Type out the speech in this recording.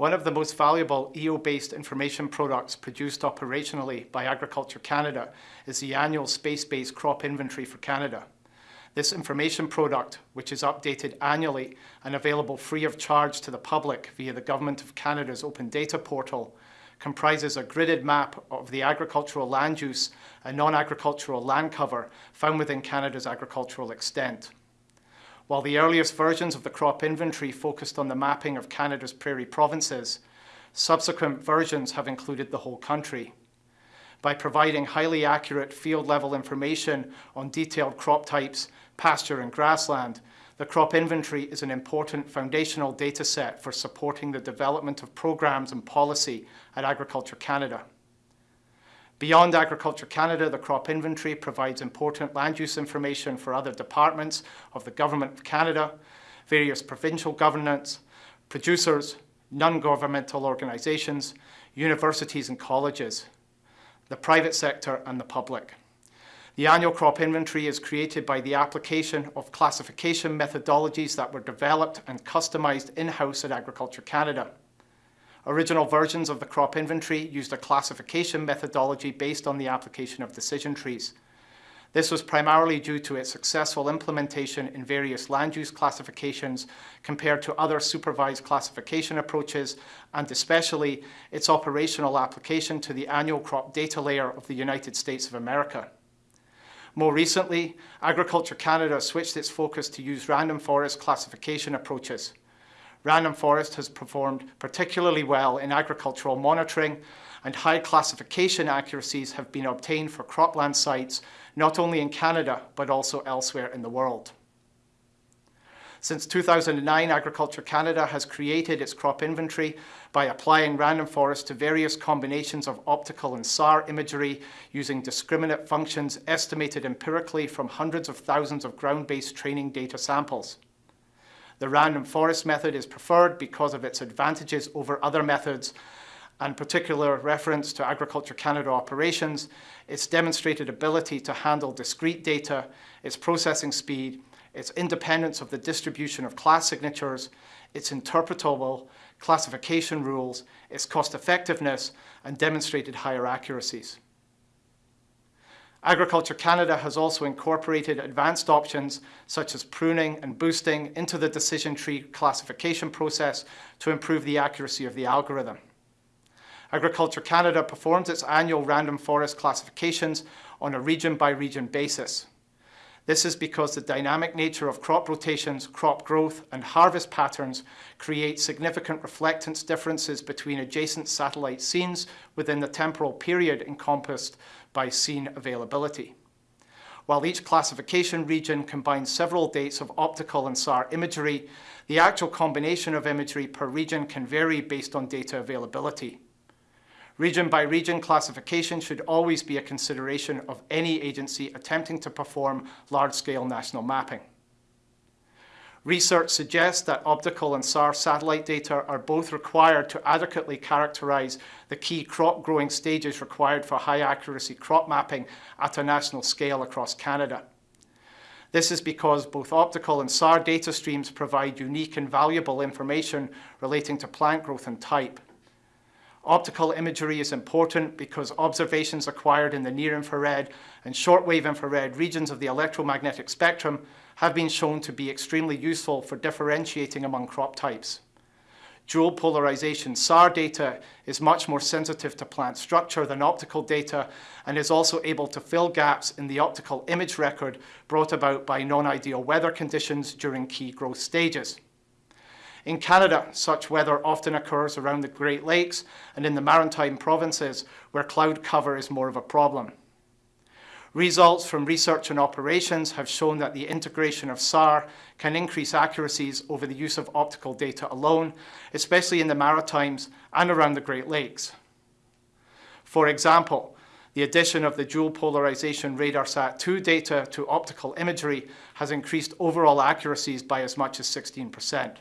One of the most valuable EO-based information products produced operationally by Agriculture Canada is the annual space-based crop inventory for Canada. This information product, which is updated annually and available free of charge to the public via the Government of Canada's Open Data Portal, comprises a gridded map of the agricultural land use and non-agricultural land cover found within Canada's agricultural extent. While the earliest versions of the crop inventory focused on the mapping of Canada's prairie provinces, subsequent versions have included the whole country by providing highly accurate field-level information on detailed crop types, pasture and grassland, the crop inventory is an important foundational data set for supporting the development of programs and policy at Agriculture Canada. Beyond Agriculture Canada, the crop inventory provides important land use information for other departments of the Government of Canada, various provincial governments, producers, non-governmental organisations, universities and colleges, the private sector and the public. The annual crop inventory is created by the application of classification methodologies that were developed and customised in-house at Agriculture Canada. Original versions of the crop inventory used a classification methodology based on the application of decision trees. This was primarily due to its successful implementation in various land use classifications compared to other supervised classification approaches and especially its operational application to the annual crop data layer of the United States of America. More recently, Agriculture Canada switched its focus to use random forest classification approaches. Random forest has performed particularly well in agricultural monitoring and high classification accuracies have been obtained for cropland sites not only in Canada but also elsewhere in the world. Since 2009, Agriculture Canada has created its crop inventory by applying random forest to various combinations of optical and SAR imagery using discriminate functions estimated empirically from hundreds of thousands of ground-based training data samples. The random forest method is preferred because of its advantages over other methods and particular reference to Agriculture Canada operations, its demonstrated ability to handle discrete data, its processing speed, its independence of the distribution of class signatures, its interpretable classification rules, its cost effectiveness, and demonstrated higher accuracies. Agriculture Canada has also incorporated advanced options such as pruning and boosting into the decision tree classification process to improve the accuracy of the algorithm. Agriculture Canada performs its annual random forest classifications on a region-by-region -region basis. This is because the dynamic nature of crop rotations, crop growth, and harvest patterns create significant reflectance differences between adjacent satellite scenes within the temporal period encompassed by scene availability. While each classification region combines several dates of optical and SAR imagery, the actual combination of imagery per region can vary based on data availability. Region by region classification should always be a consideration of any agency attempting to perform large-scale national mapping. Research suggests that optical and SAR satellite data are both required to adequately characterize the key crop growing stages required for high accuracy crop mapping at a national scale across Canada. This is because both optical and SAR data streams provide unique and valuable information relating to plant growth and type. Optical imagery is important because observations acquired in the near-infrared and shortwave infrared regions of the electromagnetic spectrum have been shown to be extremely useful for differentiating among crop types. Dual polarization SAR data is much more sensitive to plant structure than optical data and is also able to fill gaps in the optical image record brought about by non-ideal weather conditions during key growth stages. In Canada, such weather often occurs around the Great Lakes and in the maritime provinces where cloud cover is more of a problem. Results from research and operations have shown that the integration of SAR can increase accuracies over the use of optical data alone, especially in the Maritimes and around the Great Lakes. For example, the addition of the dual polarization RadarSat-2 data to optical imagery has increased overall accuracies by as much as 16%.